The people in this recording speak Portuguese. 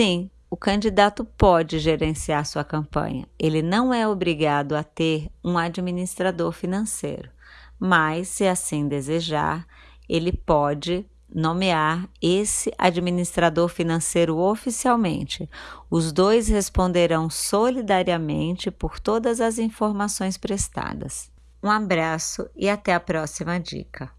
Sim, o candidato pode gerenciar sua campanha. Ele não é obrigado a ter um administrador financeiro, mas, se assim desejar, ele pode nomear esse administrador financeiro oficialmente. Os dois responderão solidariamente por todas as informações prestadas. Um abraço e até a próxima dica.